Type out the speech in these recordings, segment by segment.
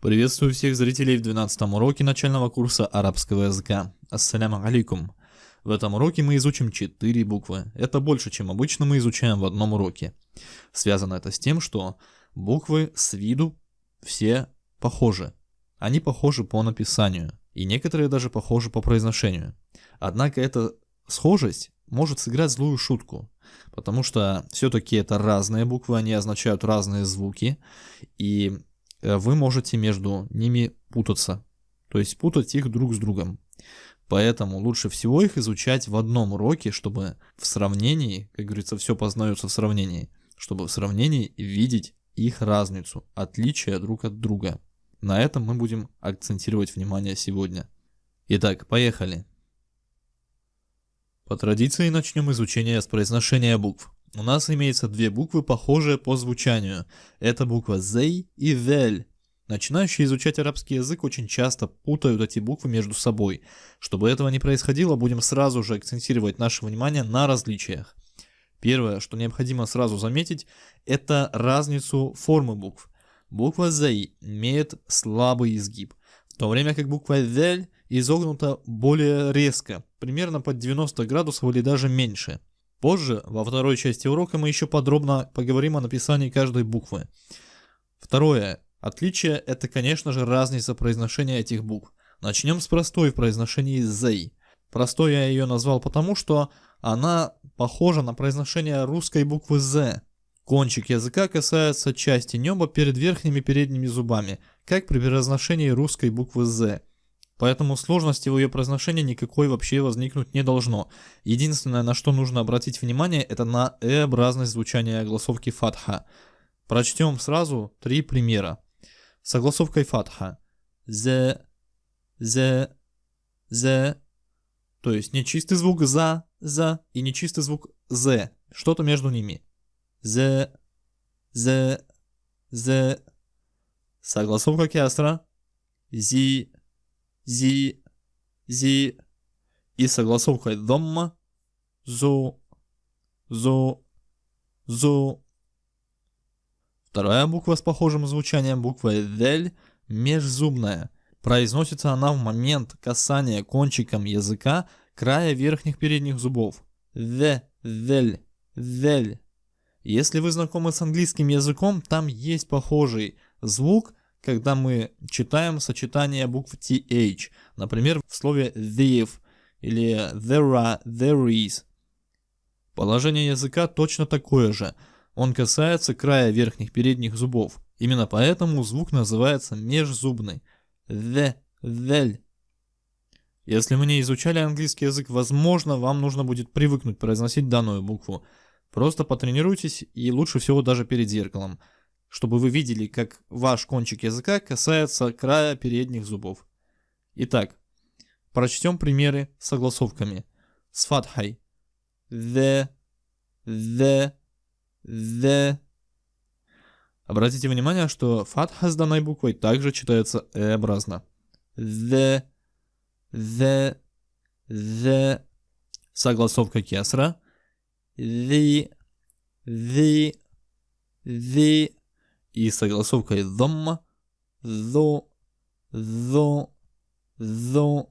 Приветствую всех зрителей в 12 уроке начального курса арабского языка. Ассаляму алейкум. В этом уроке мы изучим 4 буквы. Это больше, чем обычно мы изучаем в одном уроке. Связано это с тем, что буквы с виду все похожи. Они похожи по написанию, и некоторые даже похожи по произношению. Однако эта схожесть может сыграть злую шутку, потому что все-таки это разные буквы, они означают разные звуки, и вы можете между ними путаться, то есть путать их друг с другом. Поэтому лучше всего их изучать в одном уроке, чтобы в сравнении, как говорится, все познается в сравнении, чтобы в сравнении видеть их разницу, отличия друг от друга. На этом мы будем акцентировать внимание сегодня. Итак, поехали. По традиции начнем изучение с произношения букв. У нас имеется две буквы, похожие по звучанию. Это буква «зей» и «вель». Начинающие изучать арабский язык очень часто путают эти буквы между собой. Чтобы этого не происходило, будем сразу же акцентировать наше внимание на различиях. Первое, что необходимо сразу заметить, это разницу формы букв. Буква «зей» имеет слабый изгиб, в то время как буква «вель» изогнута более резко, примерно под 90 градусов или даже меньше. Позже, во второй части урока, мы еще подробно поговорим о написании каждой буквы. Второе. Отличие – это, конечно же, разница произношения этих букв. Начнем с простой в произношении «зей». Простой я ее назвал потому, что она похожа на произношение русской буквы «з». Кончик языка касается части неба перед верхними передними зубами, как при произношении русской буквы «з». Поэтому сложности в ее произношении никакой вообще возникнуть не должно. Единственное, на что нужно обратить внимание, это на э-образность звучания огласовки фатха. Прочтем сразу три примера. С огласовкой фатха. Зе, зе, зе. То есть не чистый звук за, за и не чистый звук зе. Что-то между ними. Зе, зе, зе. Согласовка кястра. Зи, зи, зи и согласовкой домма зу, зу, зу. Вторая буква с похожим звучанием буква «дель» межзубная. Произносится она в момент касания кончиком языка края верхних передних зубов. «Ве», «вель», «вель». Если вы знакомы с английским языком, там есть похожий звук, когда мы читаем сочетание букв TH, например, в слове they've или there are, there is. Положение языка точно такое же. Он касается края верхних передних зубов. Именно поэтому звук называется межзубный. The, the. Если мы не изучали английский язык, возможно, вам нужно будет привыкнуть произносить данную букву. Просто потренируйтесь и лучше всего даже перед зеркалом чтобы вы видели, как ваш кончик языка касается края передних зубов. Итак, прочтем примеры с согласовками. С фатхой. The, the, the. Обратите внимание, что фатха с данной буквой также читается э-образно. The, the, the. Согласовка кесра. The, the, the и согласовкой домма, зо, зо, зо.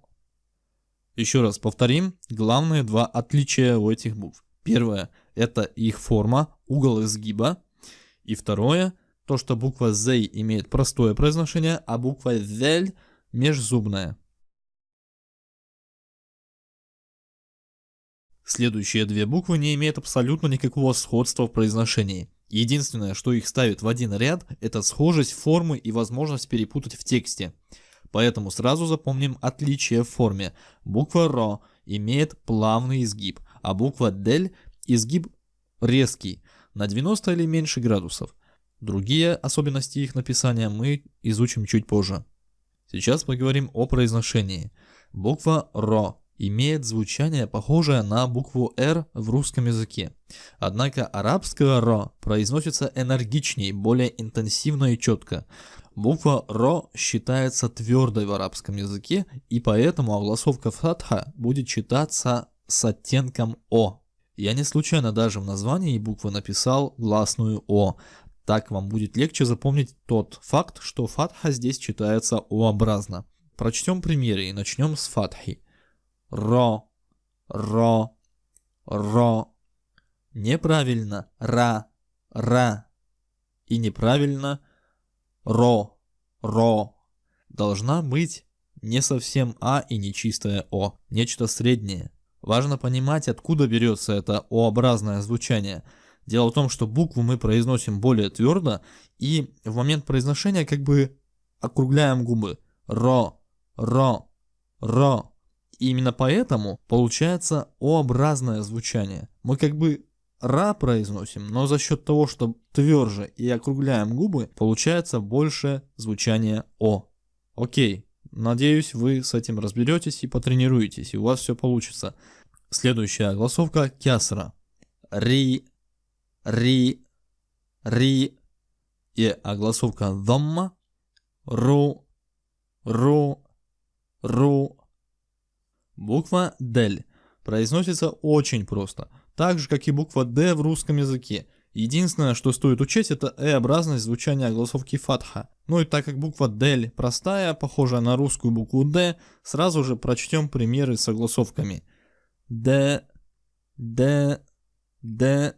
Еще раз повторим главные два отличия у этих букв. Первое – это их форма, угол изгиба. И второе – то, что буква Z имеет простое произношение, а буква Z – межзубная. Следующие две буквы не имеют абсолютно никакого сходства в произношении. Единственное, что их ставит в один ряд, это схожесть формы и возможность перепутать в тексте. Поэтому сразу запомним отличие в форме. Буква РО имеет плавный изгиб, а буква ДЕЛЬ изгиб резкий, на 90 или меньше градусов. Другие особенности их написания мы изучим чуть позже. Сейчас поговорим о произношении. Буква РО имеет звучание, похожее на букву «Р» в русском языке. Однако арабское «ро» произносится энергичнее, более интенсивно и четко. Буква «ро» считается твердой в арабском языке, и поэтому огласовка фатха будет читаться с оттенком «о». Я не случайно даже в названии буквы написал гласную «о», Так вам будет легче запомнить тот факт, что фатха здесь читается О-образно. Прочтем примеры и начнем с фатхи. Ро, ро, ро. Неправильно ра, ра. И неправильно ро, ро. Должна быть не совсем А и не чистое О, нечто среднее. Важно понимать, откуда берется это О-образное звучание. Дело в том, что букву мы произносим более твердо и в момент произношения как бы округляем губы. Ро, ро, ро. И именно поэтому получается О-образное звучание. Мы как бы ра произносим, но за счет того, что тверже и округляем губы, получается больше звучания О. Окей, надеюсь, вы с этим разберетесь и потренируетесь, и у вас все получится. Следующая голосовка кясра. Ри, ри, ри. И огласовка домма. Ру, ру, ру. Буква Дель произносится очень просто, так же как и буква Д в русском языке. Единственное, что стоит учесть, это э-образность звучания огласовки фатха. Ну и так как буква Дель простая, похожая на русскую букву Д, сразу же прочтем примеры с огласовками. Д, Д, Д.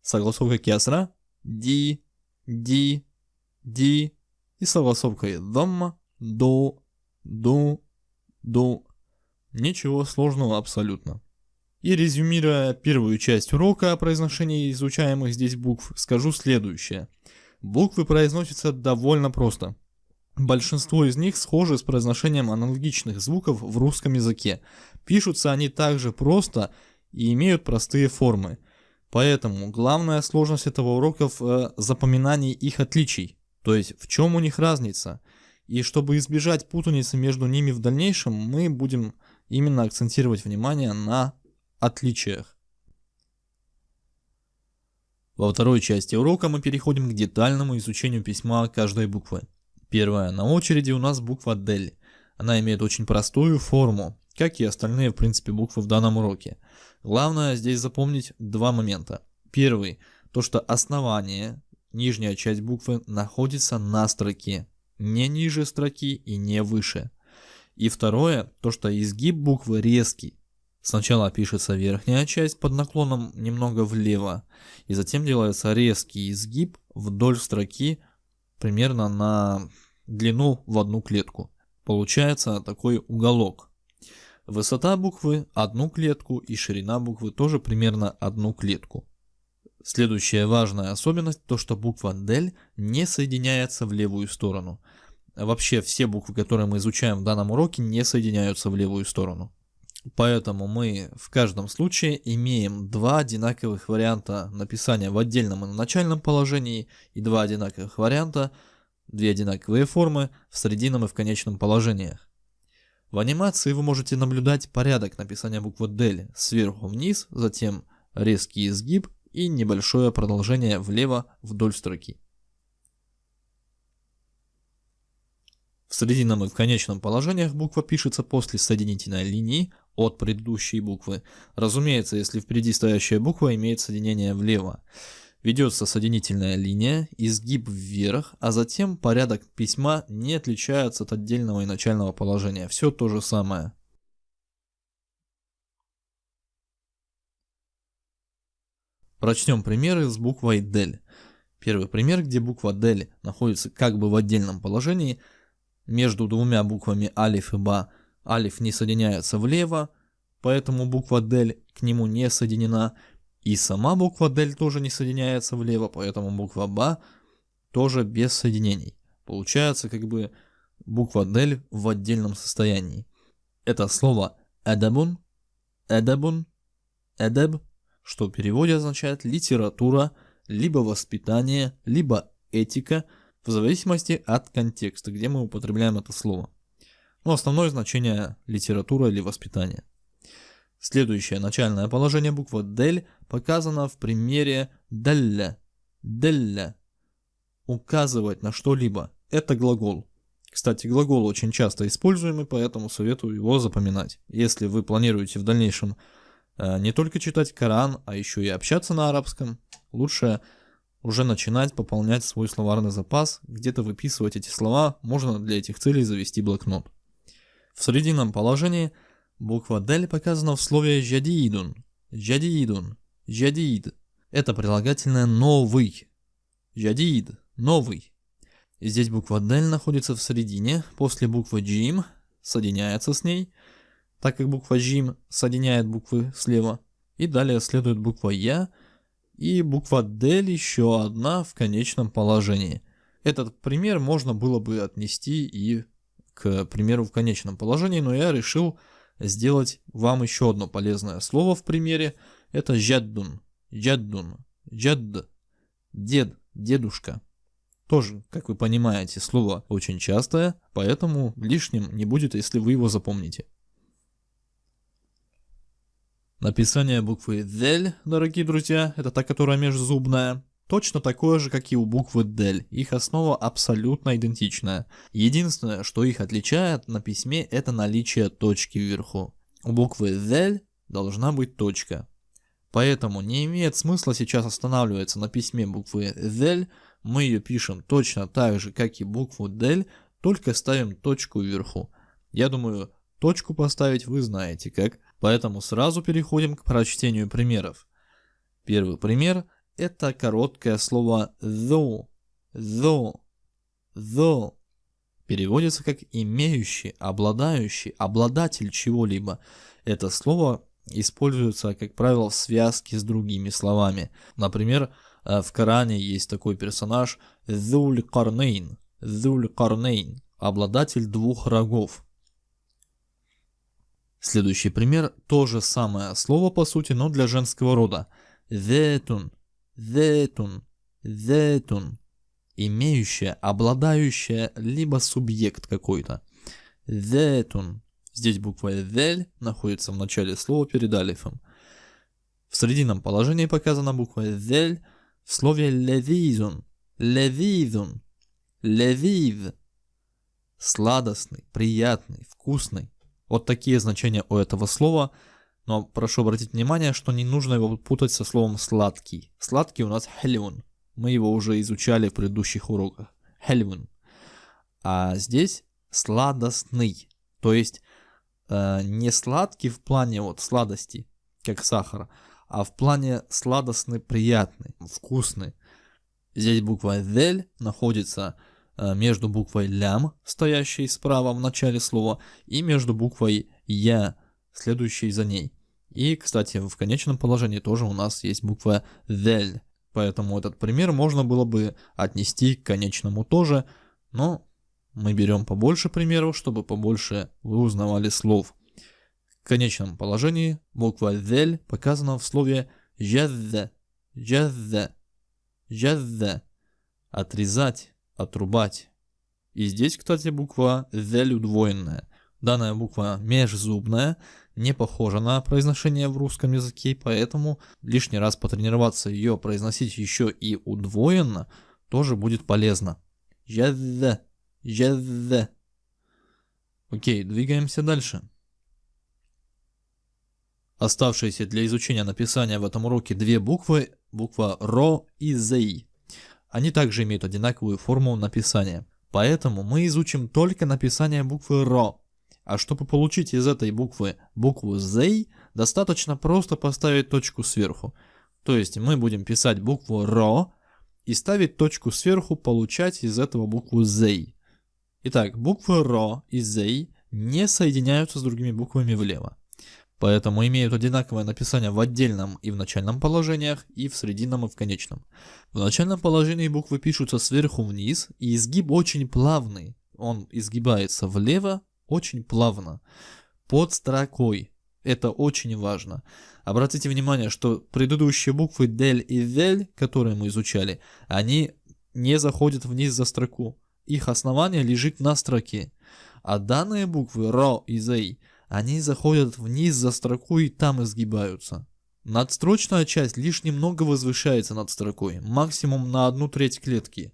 Согласовка кесра. Ди, Ди, Ди. И согласовкой домма, до, до, до. Ничего сложного абсолютно. И резюмируя первую часть урока о произношении изучаемых здесь букв, скажу следующее. Буквы произносятся довольно просто. Большинство из них схожи с произношением аналогичных звуков в русском языке. Пишутся они также просто и имеют простые формы. Поэтому главная сложность этого урока в э, запоминании их отличий, то есть в чем у них разница. И чтобы избежать путаницы между ними в дальнейшем, мы будем именно акцентировать внимание на отличиях. Во второй части урока мы переходим к детальному изучению письма каждой буквы. Первая на очереди у нас буква Дель. Она имеет очень простую форму, как и остальные, в принципе, буквы в данном уроке. Главное здесь запомнить два момента. Первый, то что основание, нижняя часть буквы находится на строке, не ниже строки и не выше. И второе, то что изгиб буквы резкий. Сначала пишется верхняя часть под наклоном немного влево, и затем делается резкий изгиб вдоль строки примерно на длину в одну клетку. Получается такой уголок. Высота буквы одну клетку и ширина буквы тоже примерно одну клетку. Следующая важная особенность то, что буква DEL не соединяется в левую сторону – вообще все буквы, которые мы изучаем в данном уроке, не соединяются в левую сторону. Поэтому мы в каждом случае имеем два одинаковых варианта написания в отдельном и начальном положении и два одинаковых варианта, две одинаковые формы в срединном и в конечном положениях. В анимации вы можете наблюдать порядок написания буквы DEL сверху вниз, затем резкий изгиб и небольшое продолжение влево вдоль строки. В срединном и в конечном положениях буква пишется после соединительной линии от предыдущей буквы. Разумеется, если впереди стоящая буква имеет соединение влево. Ведется соединительная линия, изгиб вверх, а затем порядок письма не отличается от отдельного и начального положения. Все то же самое. Прочтем примеры с буквой DEL. Первый пример, где буква DEL находится как бы в отдельном положении – между двумя буквами алиф и ба алиф не соединяется влево, поэтому буква дель к нему не соединена, и сама буква дель тоже не соединяется влево, поэтому буква ба тоже без соединений. Получается как бы буква дель в отдельном состоянии. Это слово эдабун, эдабун, эдеб, что в переводе означает литература, либо воспитание, либо этика – в зависимости от контекста, где мы употребляем это слово. Но основное значение литература или воспитание. Следующее начальное положение буквы «дель» показано в примере «делля». «Делля» – указывать на что-либо. Это глагол. Кстати, глагол очень часто используемый, поэтому советую его запоминать. Если вы планируете в дальнейшем э, не только читать Коран, а еще и общаться на арабском, лучше уже начинать пополнять свой словарный запас, где-то выписывать эти слова, можно для этих целей завести блокнот. В срединном положении буква «дель» показана в слове «жадидун», «жадидун», «жадид». Это прилагательное «новый», «жадид», «новый». И здесь буква «дель» находится в середине, после буквы «джим», соединяется с ней, так как буква «джим» соединяет буквы слева, и далее следует буква «я», и буква «дель» еще одна в конечном положении. Этот пример можно было бы отнести и к примеру в конечном положении, но я решил сделать вам еще одно полезное слово в примере. Это «жаддун», «жаддун», «жадд», «дед», «дедушка». Тоже, как вы понимаете, слово очень частое, поэтому лишним не будет, если вы его запомните. Написание буквы «дель», дорогие друзья, это та, которая межзубная, точно такое же, как и у буквы «дель». Их основа абсолютно идентичная. Единственное, что их отличает на письме, это наличие точки вверху. У буквы «дель» должна быть точка. Поэтому не имеет смысла сейчас останавливаться на письме буквы «дель», мы ее пишем точно так же, как и букву «дель», только ставим точку вверху. Я думаю, точку поставить вы знаете как. Поэтому сразу переходим к прочтению примеров. Первый пример – это короткое слово «though». «though». «though» переводится как «имеющий», «обладающий», «обладатель чего-либо». Это слово используется, как правило, в связке с другими словами. Например, э, в Коране есть такой персонаж «Зуль Карнейн», «Зуль Карнейн», обладатель двух рогов. Следующий пример – то же самое слово по сути, но для женского рода. Зетун, зетун, зетун. Имеющая, обладающая, либо субъект какой-то. Зетун. Здесь буква «зель» находится в начале слова перед алифом. В срединном положении показана буква «зель» в слове «левизун», «левизун», «левиз». Сладостный, приятный, вкусный. Вот такие значения у этого слова, но прошу обратить внимание, что не нужно его путать со словом сладкий. Сладкий у нас хелюн. Мы его уже изучали в предыдущих уроках. Хелюн. А здесь сладостный. То есть э, не сладкий в плане вот сладости, как сахар, а в плане сладостный, приятный, вкусный. Здесь буква «дель» находится между буквой лям, стоящей справа в начале слова, и между буквой я, следующей за ней. И, кстати, в конечном положении тоже у нас есть буква «вель», поэтому этот пример можно было бы отнести к конечному тоже, но мы берем побольше примеров, чтобы побольше вы узнавали слов. В конечном положении буква «вель» показана в слове «жазза», «жазза», «жазза», «отрезать», отрубать. И здесь, кстати, буква «зель» удвоенная. Данная буква межзубная, не похожа на произношение в русском языке, поэтому лишний раз потренироваться ее произносить еще и удвоенно тоже будет полезно. Жазза, жазза. Окей, двигаемся дальше. Оставшиеся для изучения написания в этом уроке две буквы, буква РО и ЗЕЙ. Они также имеют одинаковую форму написания. Поэтому мы изучим только написание буквы РО. А чтобы получить из этой буквы букву Z, достаточно просто поставить точку сверху. То есть мы будем писать букву РО и ставить точку сверху, получать из этого букву Z. Итак, буквы РО и Z не соединяются с другими буквами влево поэтому имеют одинаковое написание в отдельном и в начальном положениях, и в срединном и в конечном. В начальном положении буквы пишутся сверху вниз, и изгиб очень плавный, он изгибается влево очень плавно, под строкой. Это очень важно. Обратите внимание, что предыдущие буквы дель и вель, которые мы изучали, они не заходят вниз за строку. Их основание лежит на строке. А данные буквы ро и зей – они заходят вниз за строку и там изгибаются. Надстрочная часть лишь немного возвышается над строкой, максимум на одну треть клетки.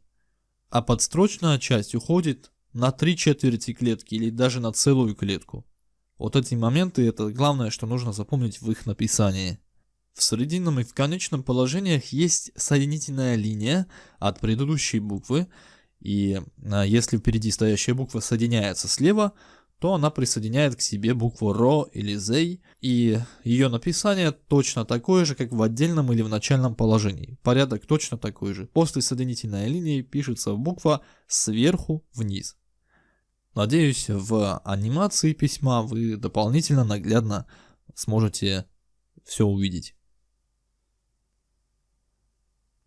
А подстрочная часть уходит на три четверти клетки или даже на целую клетку. Вот эти моменты это главное, что нужно запомнить в их написании. в срединном и в конечном положениях есть соединительная линия от предыдущей буквы, и а, если впереди стоящая буква соединяется слева, то она присоединяет к себе букву ро или зей, и ее написание точно такое же, как в отдельном или в начальном положении. Порядок точно такой же. После соединительной линии пишется буква сверху вниз. Надеюсь, в анимации письма вы дополнительно наглядно сможете все увидеть.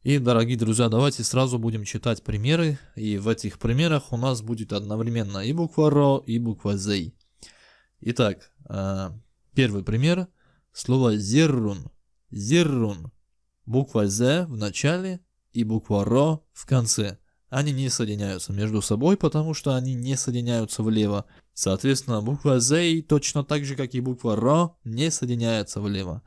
И, дорогие друзья, давайте сразу будем читать примеры. И в этих примерах у нас будет одновременно и буква РО, и буква ЗЕЙ. Итак, э, первый пример. Слово зиррун. Зиррун. Буква З в начале и буква РО в конце. Они не соединяются между собой, потому что они не соединяются влево. Соответственно, буква З точно так же, как и буква РО, не соединяется влево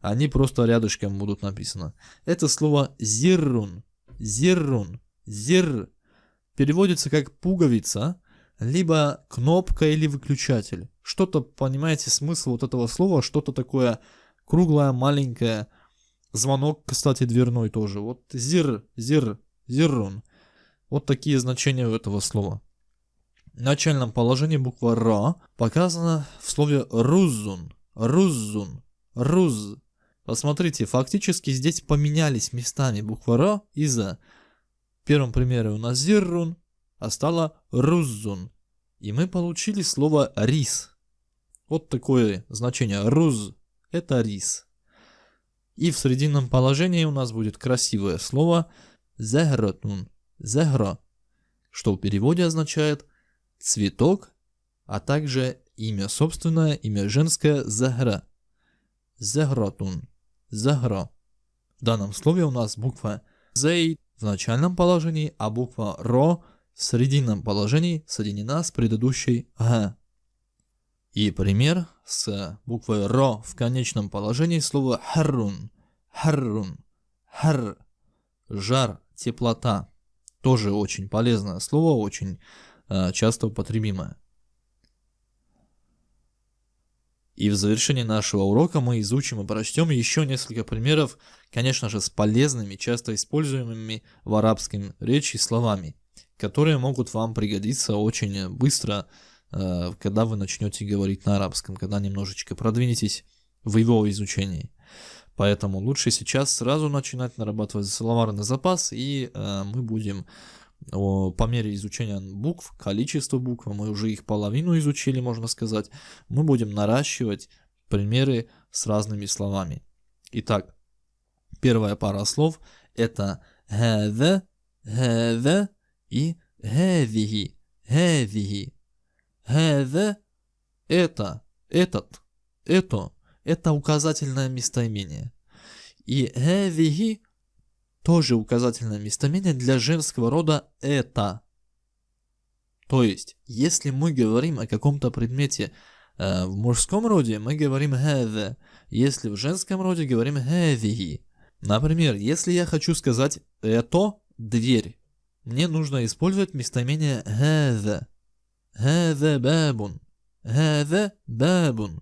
они просто рядышком будут написаны. Это слово зиррун, зиррун, зир переводится как пуговица, либо кнопка или выключатель. Что-то, понимаете, смысл вот этого слова, что-то такое круглое, маленькое. Звонок, кстати, дверной тоже. Вот зир, зир, зиррун. Вот такие значения у этого слова. В начальном положении буква Р показана в слове рузун, рузун, руз. Посмотрите, фактически здесь поменялись местами буква Р и За. В первом примере у нас Зиррун, а стало Руззун. И мы получили слово рис. Вот такое значение. Руз – это рис. И в срединном положении у нас будет красивое слово зехротун, зехро, что в переводе означает цветок, а также имя собственное, имя женское зехра. Зехротун. Загро. В данном слове у нас буква Зей в начальном положении, а буква Ро в срединном положении соединена с предыдущей Г. И пример с буквой Ро в конечном положении слова харрун, харрун, хар, жар, теплота. Тоже очень полезное слово, очень э, часто употребимое. И в завершении нашего урока мы изучим и прочтем еще несколько примеров, конечно же, с полезными, часто используемыми в арабском речи словами, которые могут вам пригодиться очень быстро, э, когда вы начнете говорить на арабском, когда немножечко продвинетесь в его изучении. Поэтому лучше сейчас сразу начинать нарабатывать словарный запас, и э, мы будем по мере изучения букв, количество букв, мы уже их половину изучили, можно сказать, мы будем наращивать примеры с разными словами. Итак, первая пара слов это هذا, هذا и هذه, هذه. هذا это, этот, это, это указательное местоимение. И هذه тоже указательное местоимение для женского рода «это». То есть, если мы говорим о каком-то предмете э, в мужском роде, мы говорим «have». Если в женском роде, говорим «heavy». Например, если я хочу сказать «это дверь», мне нужно использовать местоимение «have». «Have babun». «Have babun».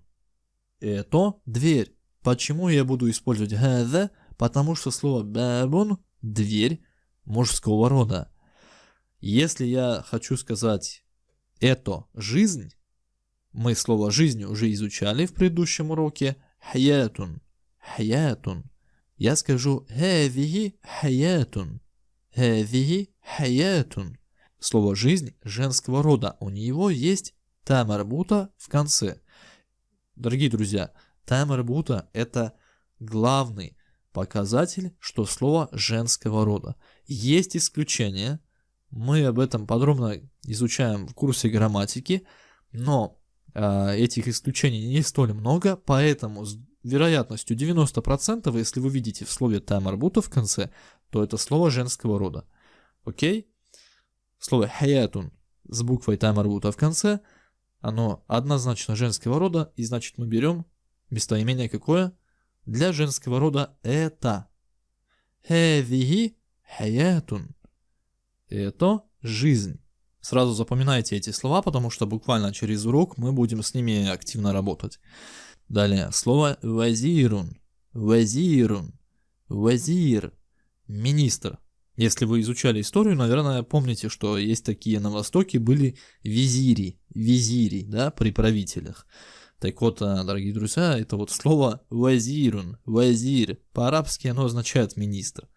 «Это дверь». Почему я буду использовать «have»? Потому что слово бабун – дверь мужского рода. Если я хочу сказать это жизнь, мы слово жизнь уже изучали в предыдущем уроке, хаятун, хаятун. Я скажу хавихи хаятун, хавихи хаятун. Слово жизнь женского рода, у него есть тамарбута в конце. Дорогие друзья, тамарбута это главный показатель, что слово женского рода. Есть исключения, мы об этом подробно изучаем в курсе грамматики, но э, этих исключений не столь много, поэтому с вероятностью 90%, если вы видите в слове таймарбута в конце, то это слово женского рода. Окей? Слово хаятун с буквой таймарбута в конце, оно однозначно женского рода, и значит мы берем местоимение какое? Для женского рода это. Хевиги хаятун. Это жизнь. Сразу запоминайте эти слова, потому что буквально через урок мы будем с ними активно работать. Далее, слово вазирун. вазирун, вазир, министр. Если вы изучали историю, наверное, помните, что есть такие на Востоке были визири, визири, да, при правителях. Так вот, а, дорогие друзья, это вот слово вазирун, вазир, по-арабски оно означает министр.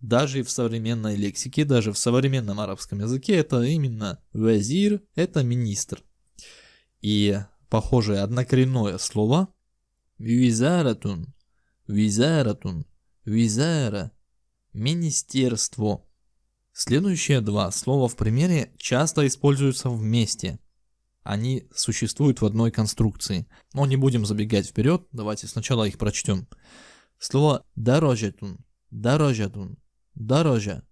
Даже в современной лексике, даже в современном арабском языке это именно вазир, это министр. И похожее однокоренное слово визаратун, визаратун, визара, министерство. Следующие два слова в примере часто используются вместе – они существуют в одной конструкции. Но не будем забегать вперед, давайте сначала их прочтем. Слово дорожетун, дорожетун, дорожа.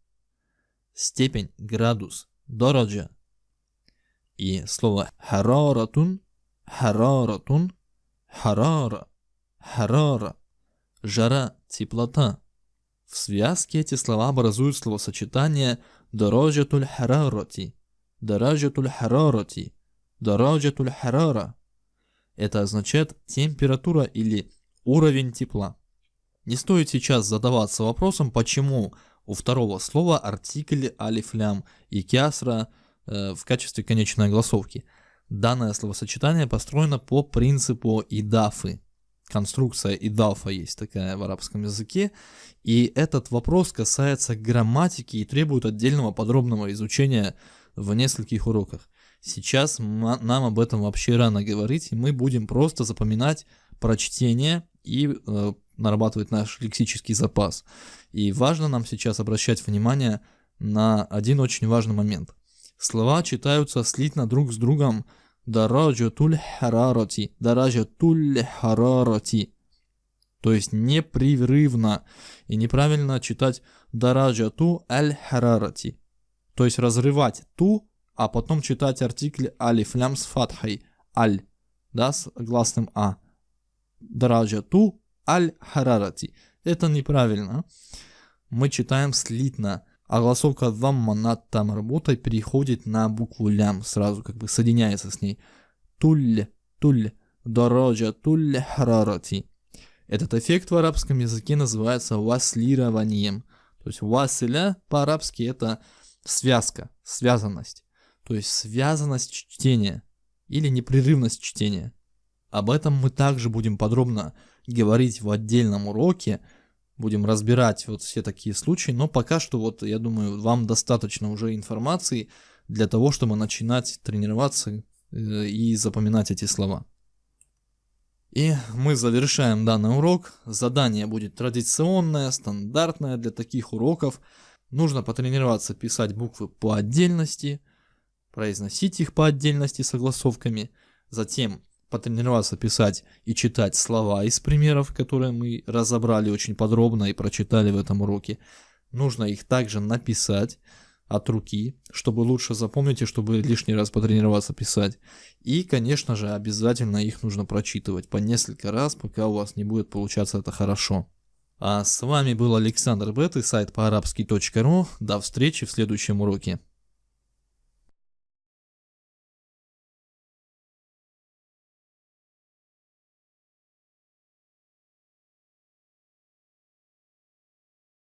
Степень, градус, дорожа. И слово хараратун, хараратун, харара, харара. Жара, теплота. В связке эти слова образуют словосочетание дорожатуль харарати, дорожатуль харарати, Дараджатуль харара. Это означает температура или уровень тепла. Не стоит сейчас задаваться вопросом, почему у второго слова артикль алифлям и кясра э, в качестве конечной огласовки. Данное словосочетание построено по принципу идафы. Конструкция идафа есть такая в арабском языке. И этот вопрос касается грамматики и требует отдельного подробного изучения в нескольких уроках. Сейчас нам об этом вообще рано говорить, и мы будем просто запоминать прочтение и э, нарабатывать наш лексический запас. И важно нам сейчас обращать внимание на один очень важный момент. Слова читаются слитно друг с другом дараджатуль харароти, дараджатуль харароти. То есть непрерывно и неправильно читать дараджату аль харароти. То есть разрывать ту а потом читать артикль алиф лям с фатхой, аль, да, с гласным а. Драджа ту аль харарати. Это неправильно. Мы читаем слитно, а голосовка вамма над там работой переходит на букву лям, сразу как бы соединяется с ней. Туль, туль, дораджа туль харарати. Этот эффект в арабском языке называется васлированием. То есть василя по-арабски это связка, связанность то есть связанность чтения или непрерывность чтения. Об этом мы также будем подробно говорить в отдельном уроке, будем разбирать вот все такие случаи, но пока что вот я думаю вам достаточно уже информации для того, чтобы начинать тренироваться э, и запоминать эти слова. И мы завершаем данный урок. Задание будет традиционное, стандартное для таких уроков. Нужно потренироваться писать буквы по отдельности, произносить их по отдельности согласовками, затем потренироваться писать и читать слова из примеров, которые мы разобрали очень подробно и прочитали в этом уроке. Нужно их также написать от руки, чтобы лучше запомнить и чтобы лишний раз потренироваться писать. И, конечно же, обязательно их нужно прочитывать по несколько раз, пока у вас не будет получаться это хорошо. А с вами был Александр Бет и сайт по арабски.ру. До встречи в следующем уроке.